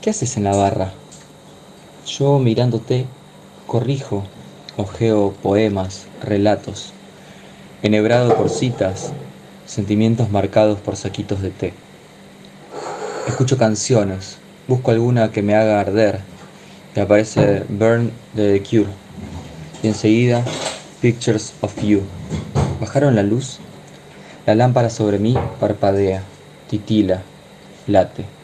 ¿Qué haces en la barra? Yo mirándote, corrijo, ojeo poemas, relatos, enhebrado por citas, sentimientos marcados por saquitos de té. Escucho canciones, busco alguna que me haga arder, y aparece Burn de The Cure, y enseguida Pictures of You. ¿Bajaron la luz? La lámpara sobre mí parpadea, titila, late,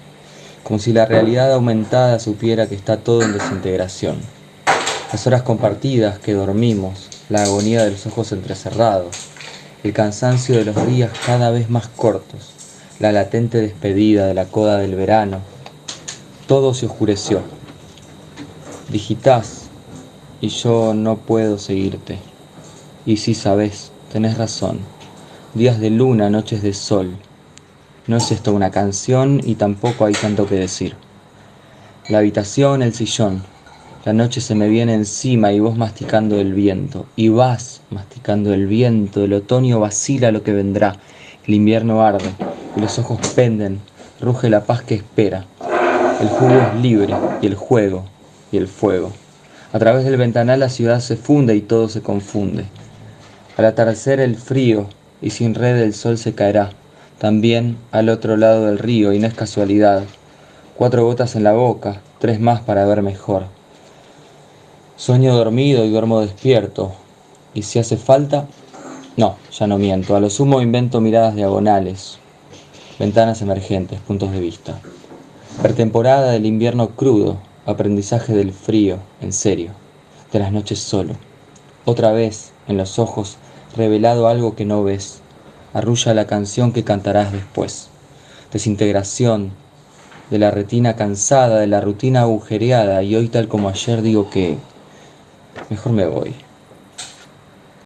como si la realidad aumentada supiera que está todo en desintegración. Las horas compartidas que dormimos, la agonía de los ojos entrecerrados, el cansancio de los días cada vez más cortos, la latente despedida de la coda del verano, todo se oscureció. Digitas y yo no puedo seguirte. Y si sabes, tenés razón días de luna, noches de sol. No es esto una canción y tampoco hay tanto que decir. La habitación, el sillón. La noche se me viene encima y vos masticando el viento. Y vas masticando el viento. El otoño vacila lo que vendrá. El invierno arde y los ojos penden. Ruge la paz que espera. El jugo es libre y el juego y el fuego. A través del ventanal la ciudad se funde y todo se confunde. Al atardecer el frío, y sin red el sol se caerá, también al otro lado del río, y no es casualidad. Cuatro gotas en la boca, tres más para ver mejor. Sueño dormido y duermo despierto, y si hace falta, no, ya no miento, a lo sumo invento miradas diagonales, ventanas emergentes, puntos de vista. Pretemporada del invierno crudo, aprendizaje del frío, en serio, de las noches solo. Otra vez, en los ojos, revelado algo que no ves. Arrulla la canción que cantarás después. Desintegración de la retina cansada, de la rutina agujereada y hoy tal como ayer digo que mejor me voy.